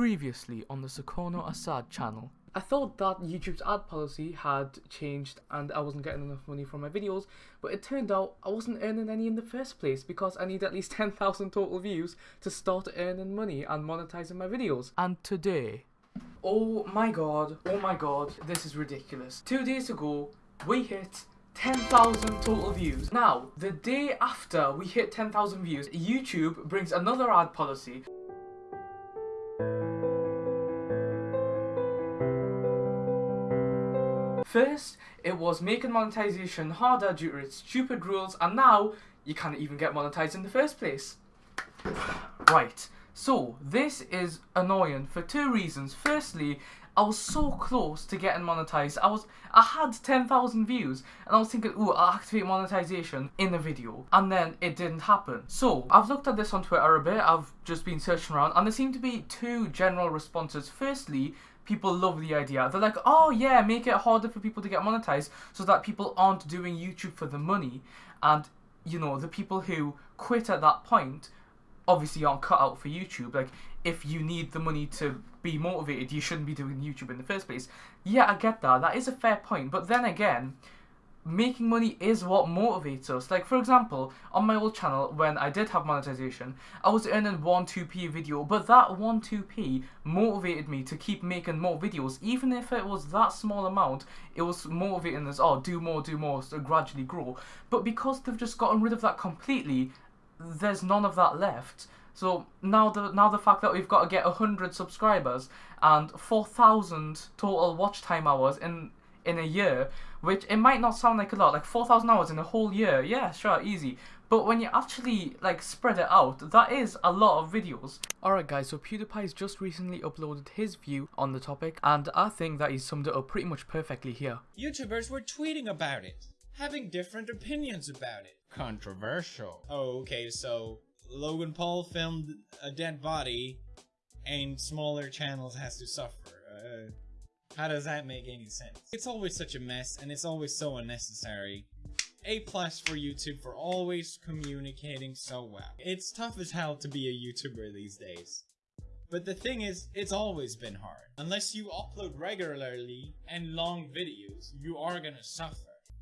Previously on the Sukarno Assad channel. I thought that YouTube's ad policy had changed and I wasn't getting enough money from my videos, but it turned out I wasn't earning any in the first place because I need at least 10,000 total views to start earning money and monetizing my videos. And today, oh my god, oh my god, this is ridiculous. Two days ago, we hit 10,000 total views. Now, the day after we hit 10,000 views, YouTube brings another ad policy First, it was making monetization harder due to its stupid rules, and now you can't even get monetized in the first place. right, so this is annoying for two reasons. Firstly, I was so close to getting monetized. I was, I had 10,000 views, and I was thinking, ooh, I'll activate monetization in the video, and then it didn't happen. So, I've looked at this on Twitter a bit, I've just been searching around, and there seem to be two general responses. Firstly, people love the idea. They're like, oh yeah, make it harder for people to get monetized so that people aren't doing YouTube for the money. And, you know, the people who quit at that point obviously aren't cut out for YouTube. Like, if you need the money to be motivated, you shouldn't be doing YouTube in the first place. Yeah, I get that. That is a fair point. But then again, making money is what motivates us. Like, for example, on my old channel, when I did have monetization, I was earning 1 2p a video, but that 1 2p motivated me to keep making more videos. Even if it was that small amount, it was motivating us, oh, do more, do more, so gradually grow. But because they've just gotten rid of that completely, there's none of that left. So now the now the fact that we've got to get 100 subscribers and 4,000 total watch time hours in in a year, which it might not sound like a lot, like 4,000 hours in a whole year, yeah, sure, easy. But when you actually like spread it out, that is a lot of videos. Alright guys, so PewDiePie's just recently uploaded his view on the topic, and I think that he summed it up pretty much perfectly here. YouTubers were tweeting about it, having different opinions about it. Controversial. Oh, okay, so Logan Paul filmed a dead body, and smaller channels has to suffer. Uh, how does that make any sense? It's always such a mess, and it's always so unnecessary. A plus for YouTube for always communicating so well. It's tough as hell to be a YouTuber these days. But the thing is, it's always been hard. Unless you upload regularly and long videos, you are gonna suffer.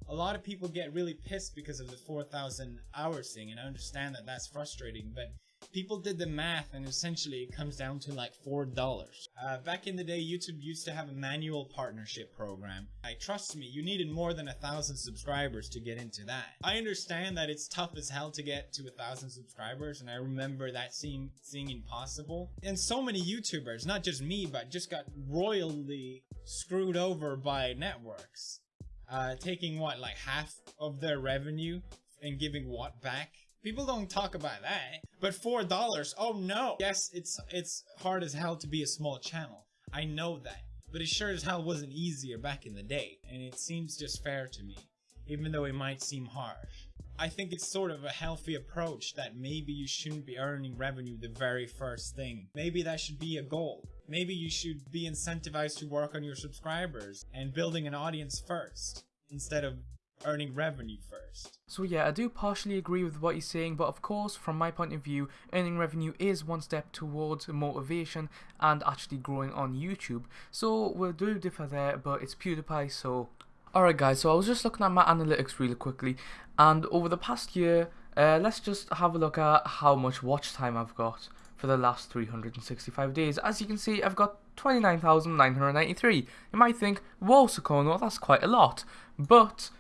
A lot of people get really pissed because of the 4,000 hours thing, and I understand that that's frustrating, but people did the math and essentially it comes down to like four dollars. Uh, back in the day youtube used to have a manual partnership program. I trust me you needed more than a thousand subscribers to get into that. I understand that it's tough as hell to get to a thousand subscribers and i remember that seeing seeing impossible. And so many youtubers not just me but just got royally screwed over by networks uh, taking what like half of their revenue and giving what back People don't talk about that. But four dollars, oh no. Yes, it's it's hard as hell to be a small channel. I know that. But it sure as hell wasn't easier back in the day. And it seems just fair to me. Even though it might seem harsh. I think it's sort of a healthy approach that maybe you shouldn't be earning revenue the very first thing. Maybe that should be a goal. Maybe you should be incentivized to work on your subscribers and building an audience first instead of earning revenue first. So yeah, I do partially agree with what he's saying, but of course, from my point of view, earning revenue is one step towards motivation and actually growing on YouTube. So we'll do differ there, but it's PewDiePie, so... Alright guys, so I was just looking at my analytics really quickly, and over the past year, uh, let's just have a look at how much watch time I've got for the last 365 days. As you can see, I've got 29,993. You might think, whoa Sukarno, that's quite a lot. But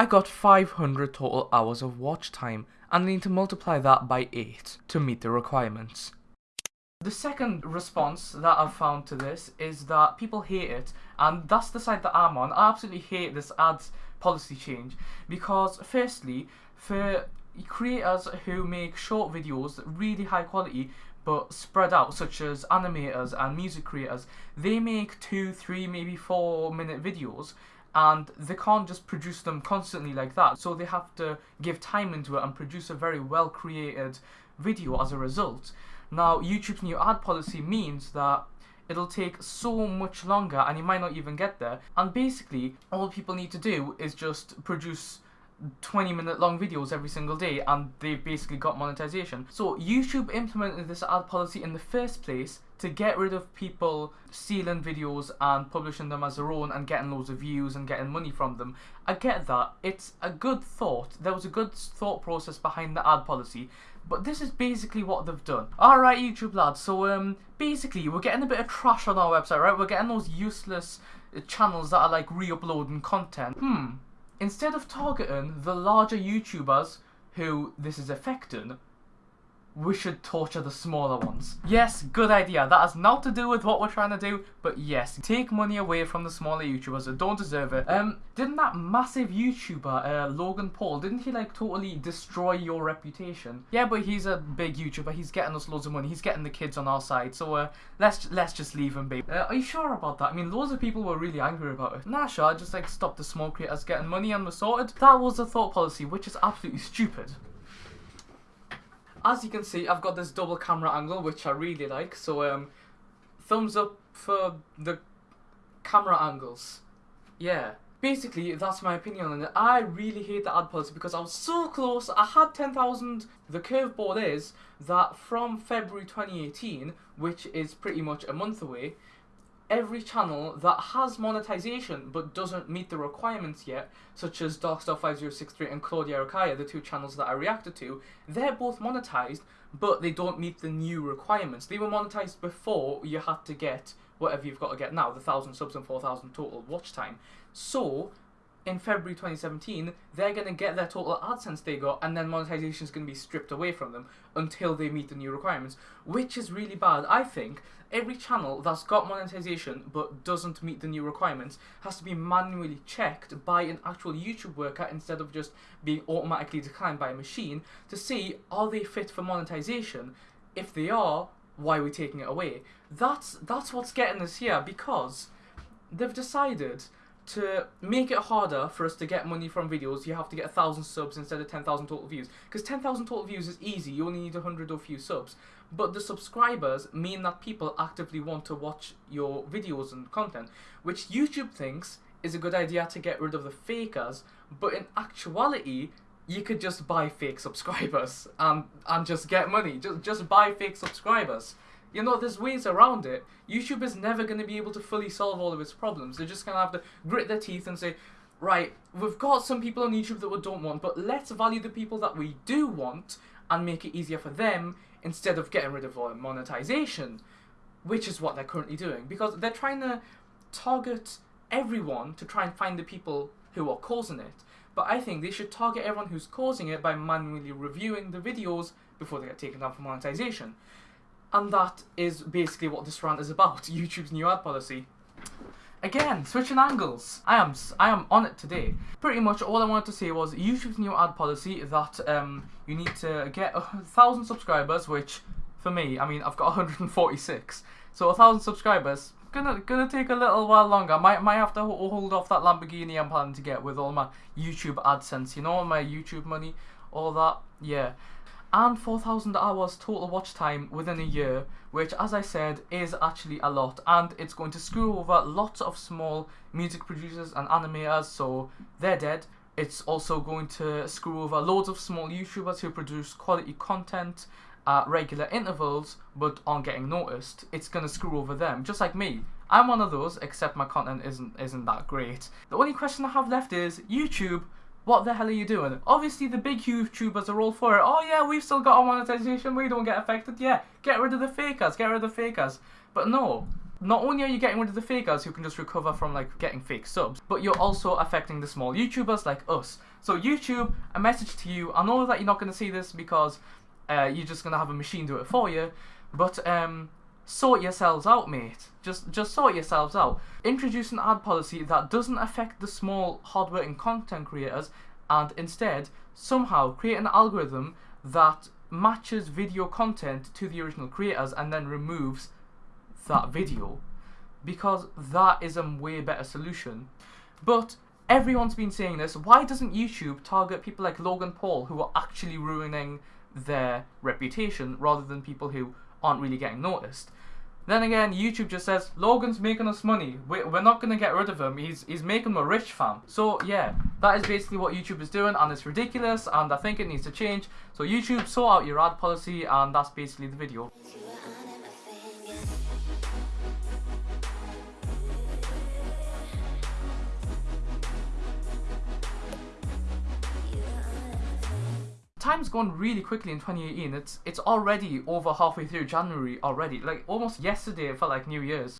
I got 500 total hours of watch time and need to multiply that by 8 to meet the requirements. The second response that I've found to this is that people hate it and that's the side that I'm on. I absolutely hate this ads policy change because firstly, for creators who make short videos, really high quality, but spread out, such as animators and music creators, they make two, three, maybe four minute videos and they can't just produce them constantly like that. So they have to give time into it and produce a very well created video as a result. Now YouTube's new ad policy means that it'll take so much longer and you might not even get there. And basically all people need to do is just produce 20 minute long videos every single day and they've basically got monetization. So YouTube implemented this ad policy in the first place to get rid of people stealing videos and publishing them as their own and getting loads of views and getting money from them. I get that. It's a good thought. There was a good thought process behind the ad policy. But this is basically what they've done. Alright, YouTube lads, so um, basically we're getting a bit of trash on our website, right? We're getting those useless uh, channels that are like re-uploading content. Hmm, instead of targeting the larger YouTubers who this is affecting, we should torture the smaller ones. Yes, good idea. That has not to do with what we're trying to do, but yes, take money away from the smaller YouTubers that don't deserve it. Um, didn't that massive YouTuber, uh, Logan Paul, didn't he like totally destroy your reputation? Yeah, but he's a big YouTuber. He's getting us loads of money. He's getting the kids on our side. So uh, let's let's just leave him be. Uh, are you sure about that? I mean, loads of people were really angry about it. Nah, sure. Just like stop the small creators getting money and we're sorted. That was the thought policy, which is absolutely stupid as you can see, I've got this double camera angle, which I really like. So, um, thumbs up for the camera angles. Yeah. Basically, that's my opinion on it. I really hate the ad policy because I was so close. I had 10,000. The curveball is that from February 2018, which is pretty much a month away, every channel that has monetization but doesn't meet the requirements yet, such as Darkstar5063 and Claudia Arakaia, the two channels that I reacted to, they're both monetized, but they don't meet the new requirements. They were monetized before you had to get whatever you've got to get now, the 1,000 subs and 4,000 total watch time. So, in February 2017, they're going to get their total AdSense they got, and then monetization is going to be stripped away from them until they meet the new requirements, which is really bad. I think every channel that's got monetization but doesn't meet the new requirements has to be manually checked by an actual YouTube worker instead of just being automatically declined by a machine to see are they fit for monetization. If they are, why are we taking it away? That's that's what's getting us here because they've decided to make it harder for us to get money from videos, you have to get a thousand subs instead of 10,000 total views. Because 10,000 total views is easy, you only need 100 or few subs. But the subscribers mean that people actively want to watch your videos and content, which YouTube thinks is a good idea to get rid of the fakers, but in actuality, you could just buy fake subscribers and, and just get money. Just, just buy fake subscribers. You know, there's ways around it. YouTube is never going to be able to fully solve all of its problems. They're just going to have to grit their teeth and say, right, we've got some people on YouTube that we don't want, but let's value the people that we do want and make it easier for them instead of getting rid of all monetization, which is what they're currently doing. Because they're trying to target everyone to try and find the people who are causing it. But I think they should target everyone who's causing it by manually reviewing the videos before they get taken down for monetization. And that is basically what this rant is about, YouTube's new ad policy. Again, switching angles. I am I am on it today. Pretty much all I wanted to say was YouTube's new ad policy that um, you need to get a thousand subscribers, which for me, I mean, I've got 146. So a thousand subscribers, gonna gonna take a little while longer. Might might have to hold off that Lamborghini I'm planning to get with all my YouTube AdSense. You know, all my YouTube money, all that. Yeah and 4,000 hours total watch time within a year, which, as I said, is actually a lot, and it's going to screw over lots of small music producers and animators, so they're dead. It's also going to screw over loads of small YouTubers who produce quality content at regular intervals but aren't getting noticed. It's going to screw over them, just like me. I'm one of those, except my content isn't isn't that great. The only question I have left is YouTube what the hell are you doing? Obviously, the big YouTubers are all for it. Oh yeah, we've still got our monetization. We don't get affected. Yeah, get rid of the fakers. Get rid of the fakers. But no, not only are you getting rid of the fakers who can just recover from like getting fake subs, but you're also affecting the small YouTubers like us. So YouTube, a message to you. I know that you're not going to see this because uh, you're just going to have a machine do it for you, but um, sort yourselves out, mate. Just just sort yourselves out. Introduce an ad policy that doesn't affect the small, hardworking content creators, and instead somehow create an algorithm that matches video content to the original creators and then removes that video because that is a way better solution. But everyone's been saying this. Why doesn't YouTube target people like Logan Paul who are actually ruining their reputation rather than people who aren't really getting noticed? Then again, YouTube just says Logan's making us money. We- We're not gonna get rid of him. He's he's making me rich, fam. So yeah, that is basically what YouTube is doing, and it's ridiculous. And I think it needs to change. So YouTube, sort out your ad policy, and that's basically the video. Time's gone really quickly in 2018. It's it's already over halfway through January already. Like almost yesterday, it felt like New Year's.